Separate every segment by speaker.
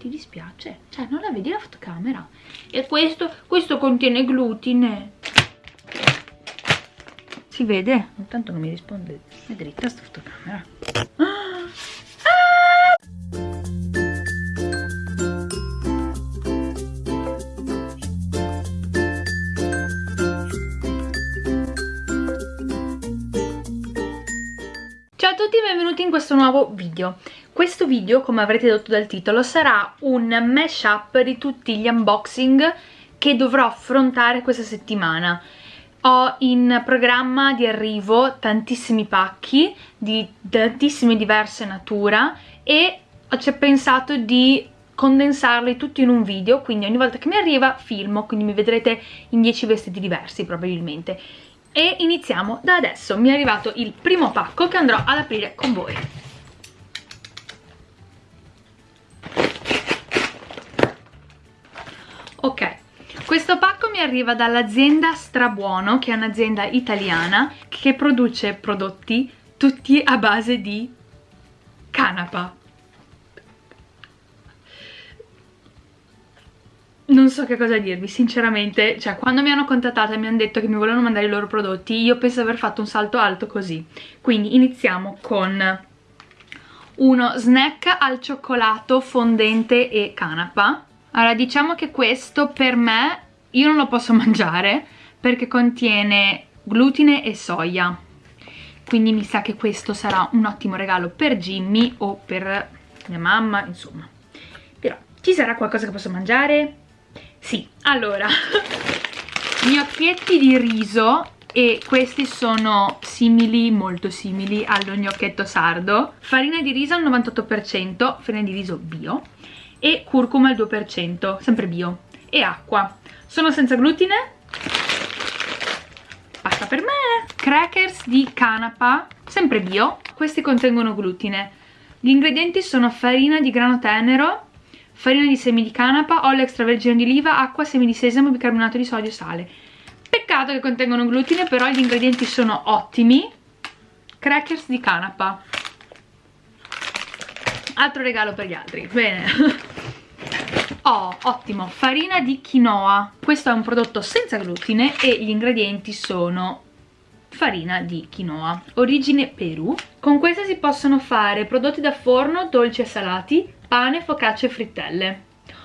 Speaker 1: ti dispiace? Cioè, non la vedi la fotocamera? E questo, questo contiene glutine. Si vede? Intanto non mi risponde. È dritta sta fotocamera. Ah! In questo nuovo video. Questo video, come avrete detto dal titolo, sarà un mashup di tutti gli unboxing che dovrò affrontare questa settimana. Ho in programma di arrivo tantissimi pacchi di tantissime diverse natura e ho pensato di condensarli tutti in un video, quindi ogni volta che mi arriva filmo, quindi mi vedrete in 10 vestiti diversi probabilmente. E iniziamo da adesso, mi è arrivato il primo pacco che andrò ad aprire con voi. Ok, questo pacco mi arriva dall'azienda Strabuono, che è un'azienda italiana che produce prodotti tutti a base di canapa. Non so che cosa dirvi, sinceramente, cioè quando mi hanno contattata e mi hanno detto che mi volevano mandare i loro prodotti, io penso di aver fatto un salto alto così. Quindi iniziamo con uno snack al cioccolato fondente e canapa. Allora diciamo che questo per me io non lo posso mangiare perché contiene glutine e soia quindi mi sa che questo sarà un ottimo regalo per Jimmy o per mia mamma insomma però ci sarà qualcosa che posso mangiare? Sì, allora gnocchietti di riso e questi sono simili, molto simili allo gnocchetto sardo farina di riso al 98% farina di riso bio e curcuma al 2%, sempre bio, e acqua. Sono senza glutine, pasta per me, crackers di canapa, sempre bio, questi contengono glutine. Gli ingredienti sono farina di grano tenero, farina di semi di canapa, olio extravergine di oliva, acqua, semi di sesamo, bicarbonato di sodio e sale. Peccato che contengono glutine, però gli ingredienti sono ottimi. Crackers di canapa. Altro regalo per gli altri. Bene. Oh, ottimo, farina di quinoa. Questo è un prodotto senza glutine e gli ingredienti sono farina di quinoa, origine Perù. Con questa si possono fare prodotti da forno, dolci e salati, pane, focaccia e frittelle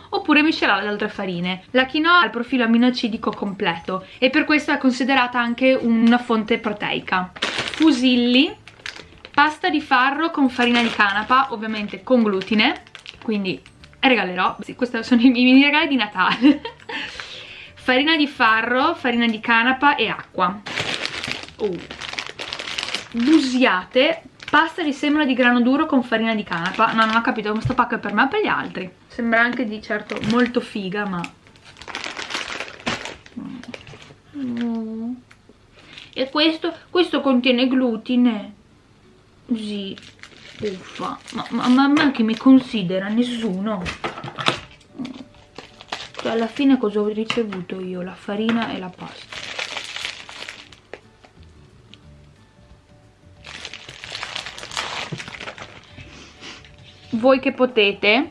Speaker 1: oppure miscelare ad altre farine. La quinoa ha il profilo aminoacidico completo e per questo è considerata anche una fonte proteica. Fusilli, pasta di farro con farina di canapa, ovviamente con glutine, quindi regalerò, sì, questi sono i miei regali di Natale. farina di farro, farina di canapa e acqua. Uh. Busiate, pasta di semola di grano duro con farina di canapa. No, non ho capito, questo pacco è per me o per gli altri? Sembra anche di certo molto figa, ma... Mm. E questo, questo contiene glutine. Sì, uffa ma, ma, ma, ma chi mi considera? Nessuno cioè alla fine cosa ho ricevuto io? la farina e la pasta voi che potete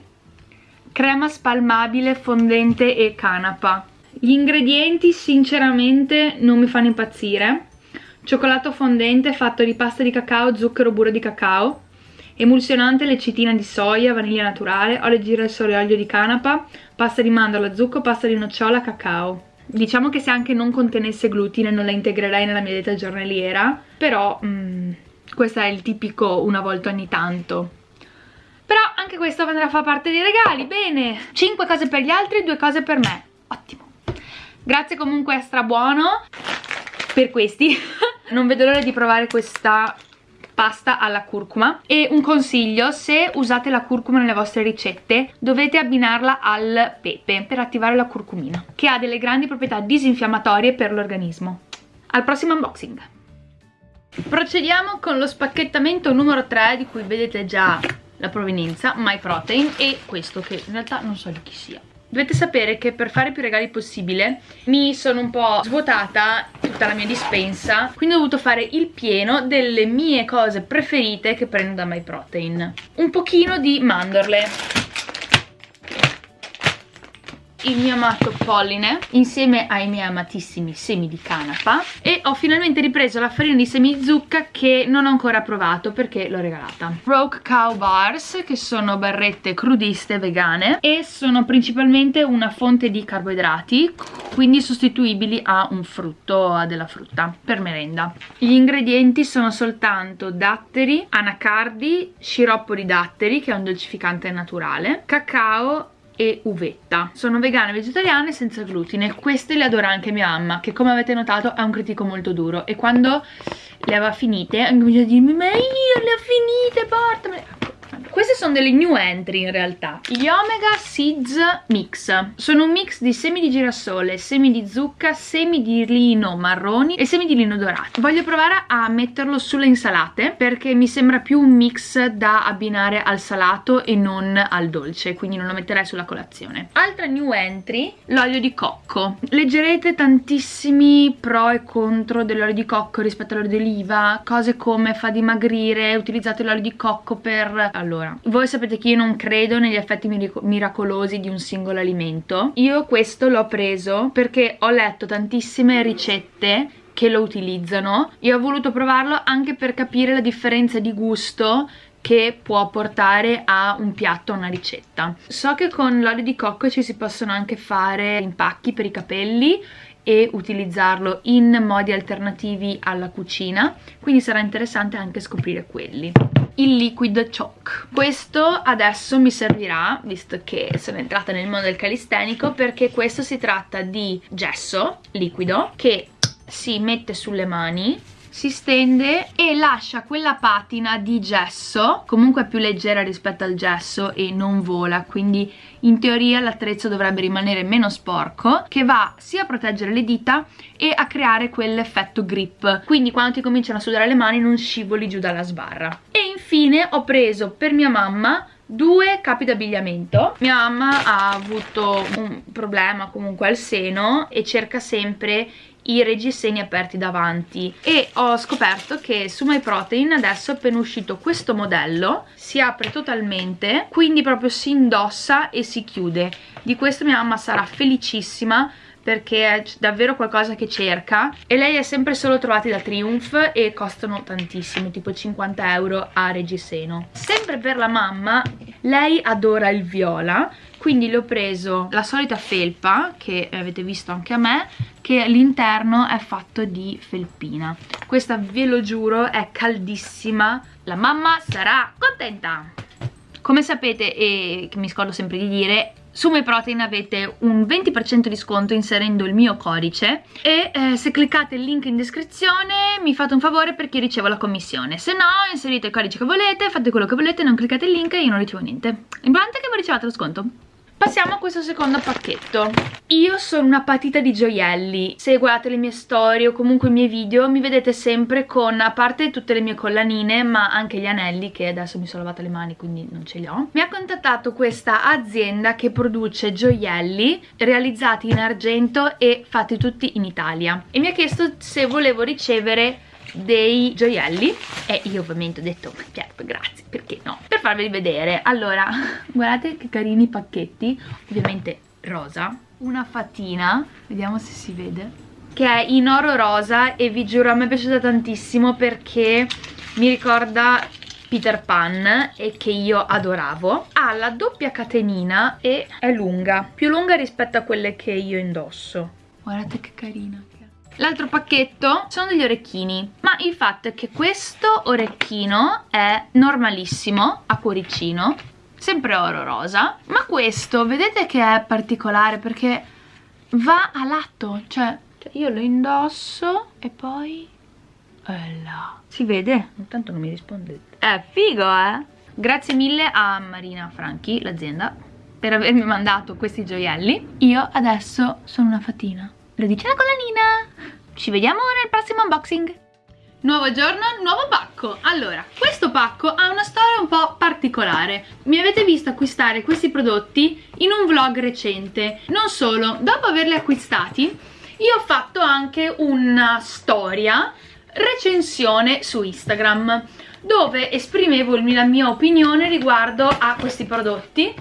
Speaker 1: crema spalmabile fondente e canapa gli ingredienti sinceramente non mi fanno impazzire cioccolato fondente fatto di pasta di cacao, zucchero, burro di cacao emulsionante lecitina di soia, vaniglia naturale, olio di girasole olio di canapa, pasta di mandorla, zucchero, pasta di nocciola, cacao. Diciamo che se anche non contenesse glutine non la integrerei nella mia dieta giornaliera, però mm, questo è il tipico una volta ogni tanto. Però anche questo andrà a far parte dei regali, bene! 5 cose per gli altri e 2 cose per me, ottimo! Grazie comunque, strabuono per questi. non vedo l'ora di provare questa pasta alla curcuma e un consiglio se usate la curcuma nelle vostre ricette dovete abbinarla al pepe per attivare la curcumina che ha delle grandi proprietà disinfiammatorie per l'organismo al prossimo unboxing procediamo con lo spacchettamento numero 3 di cui vedete già la provenienza My Protein e questo che in realtà non so di chi sia. Dovete sapere che per fare più regali possibile mi sono un po' svuotata tutta la mia dispensa quindi ho dovuto fare il pieno delle mie cose preferite che prendo da MyProtein un pochino di mandorle il mio amato polline insieme ai miei amatissimi semi di canapa e ho finalmente ripreso la farina di semi di zucca che non ho ancora provato perché l'ho regalata. Rogue Cow Bars che sono barrette crudiste vegane e sono principalmente una fonte di carboidrati quindi sostituibili a un frutto, a della frutta per merenda. Gli ingredienti sono soltanto datteri, anacardi, sciroppo di datteri che è un dolcificante naturale cacao e uvetta. Sono vegane vegetariane senza glutine. Queste le adora anche mia mamma che come avete notato è un critico molto duro. E quando le aveva finite ha cominciato a dirmi ma io le ho finite portamele queste sono delle new entry in realtà. Gli Omega Seeds Mix. Sono un mix di semi di girasole, semi di zucca, semi di lino marroni e semi di lino dorato. Voglio provare a metterlo sulle insalate perché mi sembra più un mix da abbinare al salato e non al dolce, quindi non lo metterei sulla colazione. Altra new entry, l'olio di cocco. Leggerete tantissimi pro e contro dell'olio di cocco rispetto all'olio di oliva, cose come fa dimagrire, utilizzate l'olio di cocco per... Allora, allora, voi sapete che io non credo negli effetti miracolosi di un singolo alimento. Io questo l'ho preso perché ho letto tantissime ricette che lo utilizzano e ho voluto provarlo anche per capire la differenza di gusto che può portare a un piatto, a una ricetta. So che con l'olio di cocco ci si possono anche fare impacchi per i capelli e utilizzarlo in modi alternativi alla cucina, quindi sarà interessante anche scoprire quelli. Il liquid chalk questo adesso mi servirà visto che sono entrata nel mondo del calistenico perché questo si tratta di gesso liquido che si mette sulle mani si stende e lascia quella patina di gesso comunque più leggera rispetto al gesso e non vola. Quindi in teoria l'attrezzo dovrebbe rimanere meno sporco che va sia a proteggere le dita e a creare quell'effetto grip. Quindi quando ti cominciano a sudare le mani non scivoli giù dalla sbarra. E infine ho preso per mia mamma due capi d'abbigliamento. Mia mamma ha avuto un problema comunque al seno e cerca sempre i reggiseni aperti davanti. E ho scoperto che su MyProtein adesso è appena uscito questo modello si apre totalmente quindi proprio si indossa e si chiude. Di questo mia mamma sarà felicissima perché è davvero qualcosa che cerca e lei è sempre solo trovati da Triumph e costano tantissimo, tipo 50 euro a reggiseno. Sempre per la mamma, lei adora il viola, quindi le ho preso la solita felpa, che avete visto anche a me, che all'interno è fatto di felpina. Questa, ve lo giuro, è caldissima. La mamma sarà contenta! Come sapete, e che mi scordo sempre di dire, su MyProtein avete un 20% di sconto inserendo il mio codice e eh, se cliccate il link in descrizione mi fate un favore perché ricevo la commissione. Se no inserite il codice che volete, fate quello che volete, non cliccate il link e io non ricevo niente. L'importante che voi riceviate lo sconto Passiamo a questo secondo pacchetto. Io sono una patita di gioielli. Se guardate le mie storie o comunque i miei video mi vedete sempre con, a parte tutte le mie collanine, ma anche gli anelli che adesso mi sono lavata le mani quindi non ce li ho. Mi ha contattato questa azienda che produce gioielli realizzati in argento e fatti tutti in Italia. E mi ha chiesto se volevo ricevere dei gioielli. E io ovviamente ho detto certo grazie perché no? Per farveli vedere. Allora guardate che carini pacchetti. Ovviamente rosa. Una fatina. Vediamo se si vede. Che è in oro rosa e vi giuro a me è piaciuta tantissimo perché mi ricorda Peter Pan e che io adoravo. Ha la doppia catenina e è lunga. Più lunga rispetto a quelle che io indosso. Guardate che carina L'altro pacchetto sono degli orecchini, ma il fatto è che questo orecchino è normalissimo, a cuoricino, sempre oro rosa, ma questo vedete che è particolare perché va a lato, cioè, cioè io lo indosso e poi... Ella. Si vede? Intanto non mi rispondete. È figo, eh? Grazie mille a Marina Franchi, l'azienda, per avermi mandato questi gioielli. Io adesso sono una fatina. Lo dice la collanina! Ci vediamo nel prossimo unboxing! Nuovo giorno, nuovo pacco! Allora, questo pacco ha una storia un po' particolare. Mi avete visto acquistare questi prodotti in un vlog recente. Non solo, dopo averli acquistati, io ho fatto anche una storia recensione su Instagram dove esprimevo la mia opinione riguardo a questi prodotti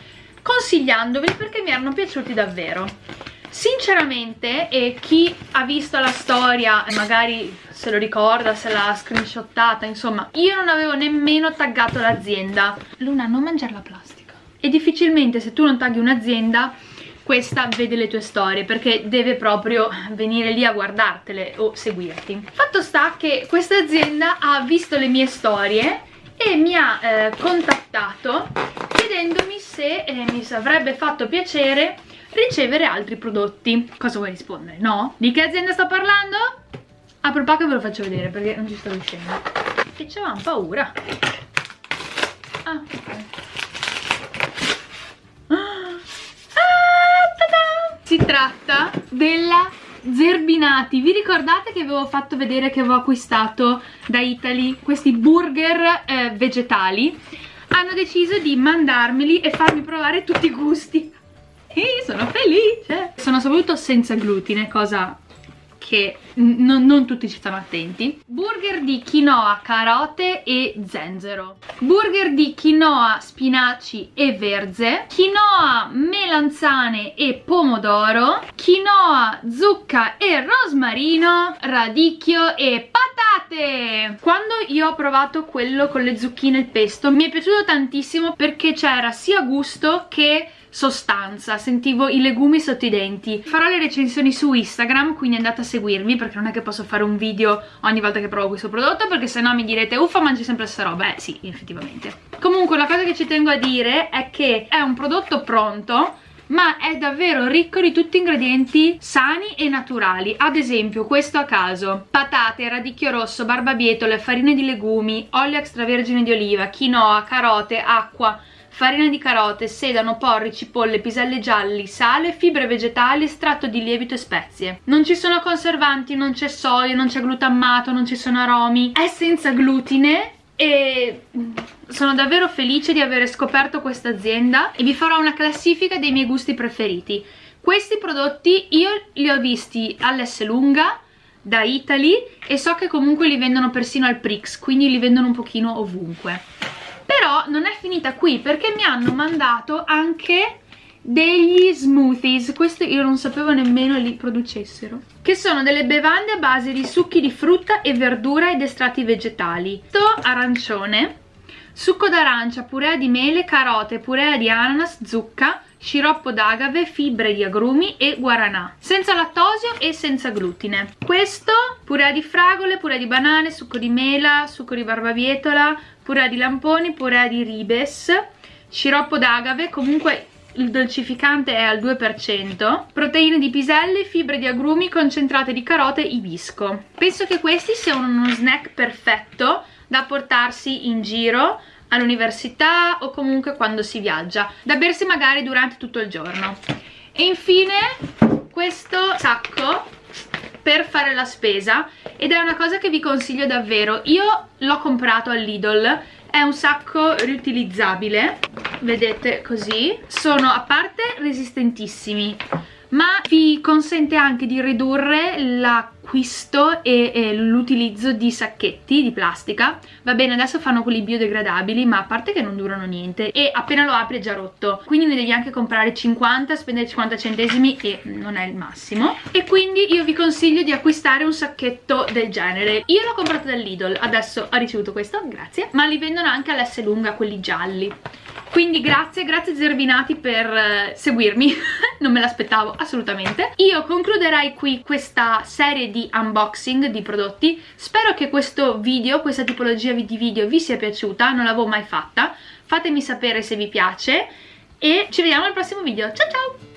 Speaker 1: consigliandoveli perché mi erano piaciuti davvero sinceramente e chi ha visto la storia magari se lo ricorda, se l'ha screenshottata insomma io non avevo nemmeno taggato l'azienda. Luna non mangiare la plastica. E difficilmente se tu non tagli un'azienda questa vede le tue storie perché deve proprio venire lì a guardartele o seguirti. Fatto sta che questa azienda ha visto le mie storie e mi ha eh, contattato chiedendomi se eh, mi avrebbe fatto piacere ricevere altri prodotti. Cosa vuoi rispondere? no? di che azienda sto parlando? apro il pacco e ve lo faccio vedere perché non ci sto riuscendo. Che c'avevamo paura. Ah ok. Si tratta della Zerbinati. Vi ricordate che avevo fatto vedere che avevo acquistato da Italy questi burger eh, vegetali? Hanno deciso di mandarmeli e farmi provare tutti i gusti e sono felice. Sono soprattutto senza glutine cosa che non tutti ci stanno attenti. Burger di quinoa, carote e zenzero. Burger di quinoa, spinaci e verze. Quinoa, melanzane e pomodoro. Quinoa, zucca e rosmarino radicchio e patate. Quando io ho provato quello con le zucchine e il pesto mi è piaciuto tantissimo perché c'era sia gusto che sostanza, sentivo i legumi sotto i denti. Farò le recensioni su Instagram, quindi andate a seguirmi perché non è che posso fare un video ogni volta che provo questo prodotto perché se no mi direte uffa mangi sempre stessa roba. Eh sì, effettivamente. Comunque la cosa che ci tengo a dire è che è un prodotto pronto ma è davvero ricco di tutti ingredienti sani e naturali ad esempio questo a caso patate, radicchio rosso, barbabietole, farine di legumi, olio extravergine di oliva, quinoa, carote, acqua farina di carote, sedano, porri, cipolle, piselli gialli, sale, fibre vegetali, estratto di lievito e spezie. Non ci sono conservanti, non c'è soia, non c'è glutammato, non ci sono aromi. È senza glutine e sono davvero felice di aver scoperto questa azienda e vi farò una classifica dei miei gusti preferiti. Questi prodotti io li ho visti all'S lunga, da Italy e so che comunque li vendono persino al Prix, quindi li vendono un pochino ovunque però non è finita qui perché mi hanno mandato anche degli smoothies. Questo io non sapevo nemmeno li producessero. Che sono delle bevande a base di succhi di frutta e verdura ed estratti vegetali. Questo arancione succo d'arancia, purea di mele, carote, purea di ananas, zucca sciroppo d'agave, fibre di agrumi e guaranà senza lattosio e senza glutine. Questo purea di fragole, purea di banane, succo di mela, succo di barbabietola purea di lamponi, purea di ribes. Sciroppo d'agave, comunque il dolcificante è al 2%, proteine di piselli, fibre di agrumi, concentrate di carote, ibisco. Penso che questi siano uno snack perfetto da portarsi in giro all'università o comunque quando si viaggia da bersi magari durante tutto il giorno. E infine questo sacco per fare la spesa ed è una cosa che vi consiglio davvero. Io l'ho comprato all'Idol è un sacco riutilizzabile vedete così. Sono a parte resistentissimi ma vi consente anche di ridurre l'acquisto e, e l'utilizzo di sacchetti di plastica. Va bene adesso fanno quelli biodegradabili ma a parte che non durano niente e appena lo apri è già rotto. Quindi ne devi anche comprare 50 spendere 50 centesimi e non è il massimo. E quindi io vi consiglio di acquistare un sacchetto del genere. Io l'ho comprato dall'Idol adesso ho ricevuto questo grazie ma li vendono anche all'S lunga quelli gialli quindi grazie, grazie Zerbinati per eh, seguirmi, non me l'aspettavo assolutamente. Io concluderei qui questa serie di unboxing di prodotti, spero che questo video, questa tipologia di video vi sia piaciuta, non l'avevo mai fatta, fatemi sapere se vi piace. E ci vediamo al prossimo video, ciao ciao!